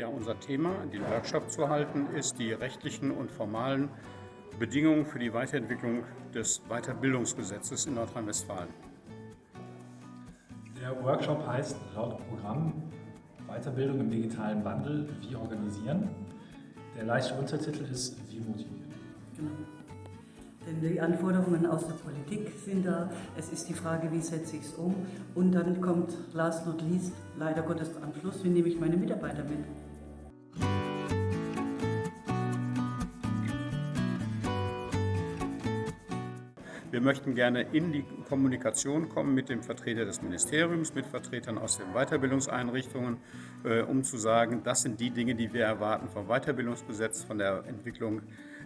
Ja, unser Thema, den Workshop zu halten, ist die rechtlichen und formalen Bedingungen für die Weiterentwicklung des Weiterbildungsgesetzes in Nordrhein-Westfalen. Der Workshop heißt laut Programm Weiterbildung im digitalen Wandel, wie organisieren. Der leichte Untertitel ist Wie motivieren. Genau. Denn die Anforderungen aus der Politik sind da. Es ist die Frage, wie setze ich es um. Und dann kommt last not least, leider Gottes am Schluss, wie nehme ich meine Mitarbeiter mit. Wir möchten gerne in die Kommunikation kommen mit dem Vertreter des Ministeriums, mit Vertretern aus den Weiterbildungseinrichtungen, äh, um zu sagen, das sind die Dinge, die wir erwarten vom Weiterbildungsgesetz, von der Entwicklung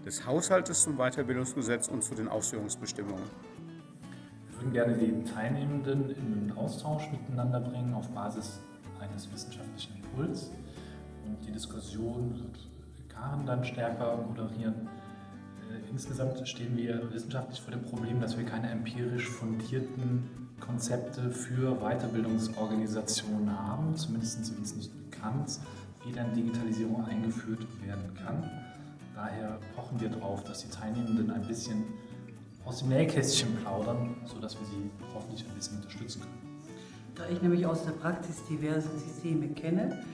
des Haushaltes zum Weiterbildungsgesetz und zu den Ausführungsbestimmungen. Wir würden gerne die Teilnehmenden in einen Austausch miteinander bringen auf Basis eines wissenschaftlichen Impuls. Und die Diskussion wird Karen dann stärker moderieren. Äh, insgesamt stehen wir wissenschaftlich vor dem Problem, dass wir keine empirisch fundierten Konzepte für Weiterbildungsorganisationen haben. Zumindest sind nicht bekannt, wie dann Digitalisierung eingeführt werden kann. Daher pochen wir darauf, dass die Teilnehmenden ein bisschen aus dem Nähkästchen plaudern, sodass wir sie hoffentlich ein bisschen unterstützen können. Da ich nämlich aus der Praxis diverse Systeme kenne,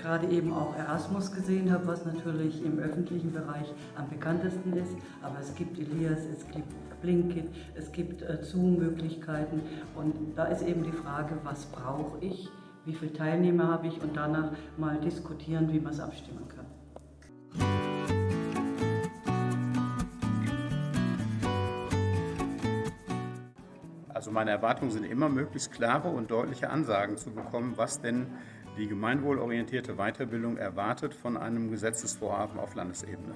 gerade eben auch Erasmus gesehen habe, was natürlich im öffentlichen Bereich am bekanntesten ist. Aber es gibt Elias, es gibt Blinkit, es gibt äh, Zoom-Möglichkeiten. Und da ist eben die Frage, was brauche ich, wie viele Teilnehmer habe ich und danach mal diskutieren, wie man es abstimmen kann. Also meine Erwartungen sind immer, möglichst klare und deutliche Ansagen zu bekommen, was denn die gemeinwohlorientierte Weiterbildung erwartet von einem Gesetzesvorhaben auf Landesebene.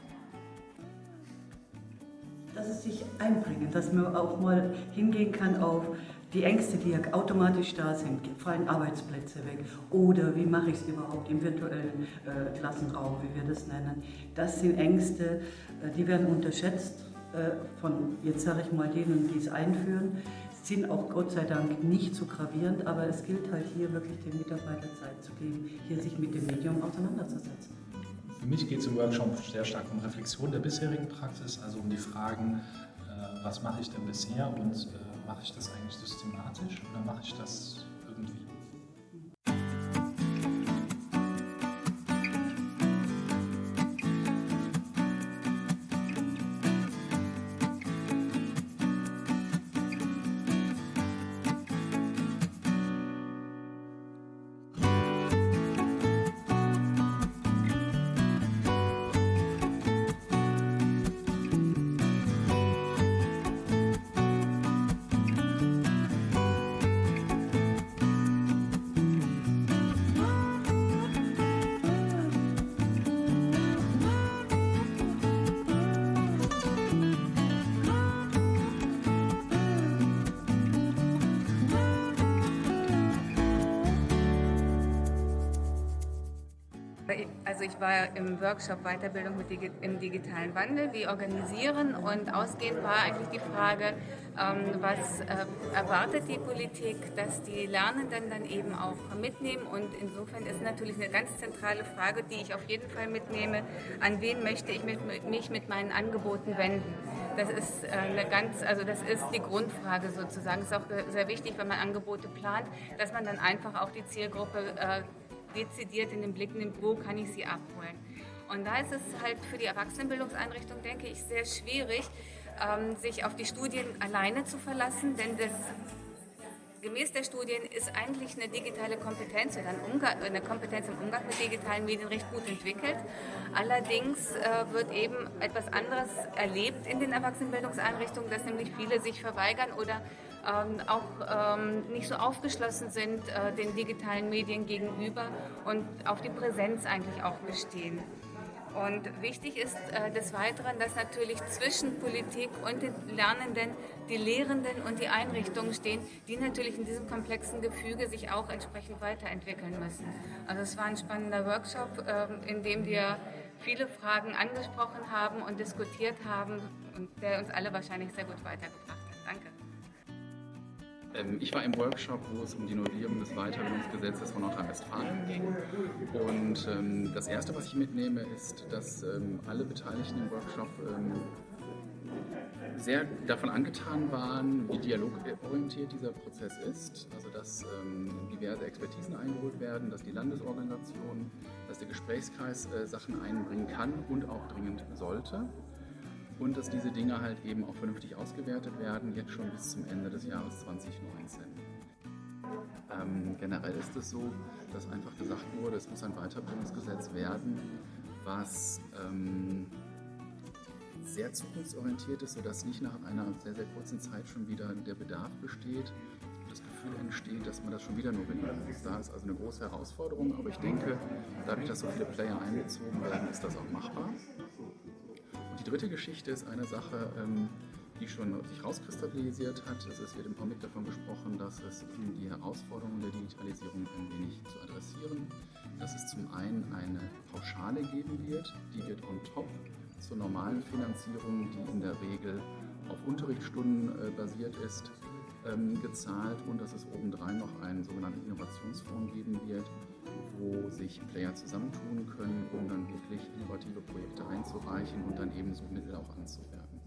Dass es sich einbringen, dass man auch mal hingehen kann auf die Ängste, die ja automatisch da sind, fallen Arbeitsplätze weg oder wie mache ich es überhaupt im virtuellen äh, Klassenraum, wie wir das nennen. Das sind Ängste, äh, die werden unterschätzt äh, von, jetzt sage ich mal, denen, die es einführen sind auch Gott sei Dank nicht so gravierend, aber es gilt halt hier wirklich den Mitarbeitern Zeit zu geben, hier sich mit dem Medium auseinanderzusetzen. Für mich geht es im Workshop sehr stark um Reflexion der bisherigen Praxis, also um die Fragen, äh, was mache ich denn bisher und äh, mache ich das eigentlich systematisch oder mache ich das irgendwie ich war im Workshop Weiterbildung im digitalen Wandel, wie organisieren und ausgehend war eigentlich die Frage, ähm, was äh, erwartet die Politik, dass die Lernenden dann eben auch mitnehmen und insofern ist natürlich eine ganz zentrale Frage, die ich auf jeden Fall mitnehme, an wen möchte ich mich mit meinen Angeboten wenden. Das ist äh, eine ganz, also das ist die Grundfrage sozusagen. Es ist auch sehr wichtig, wenn man Angebote plant, dass man dann einfach auch die Zielgruppe äh, dezidiert in den Blick nimmt, wo kann ich sie abholen. Und da ist es halt für die Erwachsenenbildungseinrichtung, denke ich, sehr schwierig, ähm, sich auf die Studien alleine zu verlassen, denn das gemäß der Studien ist eigentlich eine digitale Kompetenz oder eine Kompetenz im Umgang mit digitalen Medien recht gut entwickelt. Allerdings äh, wird eben etwas anderes erlebt in den Erwachsenenbildungseinrichtungen, dass nämlich viele sich verweigern oder ähm, auch ähm, nicht so aufgeschlossen sind äh, den digitalen Medien gegenüber und auf die Präsenz eigentlich auch bestehen. Und wichtig ist äh, des Weiteren, dass natürlich zwischen Politik und den Lernenden die Lehrenden und die Einrichtungen stehen, die natürlich in diesem komplexen Gefüge sich auch entsprechend weiterentwickeln müssen. Also es war ein spannender Workshop, äh, in dem wir viele Fragen angesprochen haben und diskutiert haben und der uns alle wahrscheinlich sehr gut weitergebracht hat. Ähm, ich war im Workshop, wo es um die Novellierung des Weiterbildungsgesetzes von Nordrhein-Westfalen ging. Und ähm, das Erste, was ich mitnehme, ist, dass ähm, alle Beteiligten im Workshop sehr davon angetan waren, wie dialogorientiert dieser Prozess ist. Also dass diverse Expertisen eingeholt werden, dass die Landesorganisation, dass der Gesprächskreis äh, Sachen einbringen kann und auch dringend sollte und dass diese Dinge halt eben auch vernünftig ausgewertet werden, jetzt schon bis zum Ende des Jahres 2019. Ähm, generell ist es so, dass einfach gesagt wurde, es muss ein Weiterbildungsgesetz werden, was ähm, sehr zukunftsorientiert ist, sodass nicht nach einer sehr, sehr kurzen Zeit schon wieder der Bedarf besteht, das Gefühl entsteht, dass man das schon wieder novellieren muss. Da ist also eine große Herausforderung, aber ich denke, dadurch, dass so viele Player einbezogen werden, ist das auch machbar. Die dritte Geschichte ist eine Sache, ähm, die schon sich rauskristallisiert hat. Es wird im Comic davon gesprochen, dass es um die Herausforderungen der Digitalisierung ein wenig zu adressieren, dass es zum einen eine Pauschale geben wird, die wird on top zur normalen Finanzierung, die in der Regel auf Unterrichtsstunden äh, basiert ist, ähm, gezahlt und dass es obendrein noch einen sogenannten Innovationsfonds geben wird, wo sich Player zusammentun können, um dann wirklich innovative Projekte einzureichen und dann ebenso Mittel auch anzuwerben.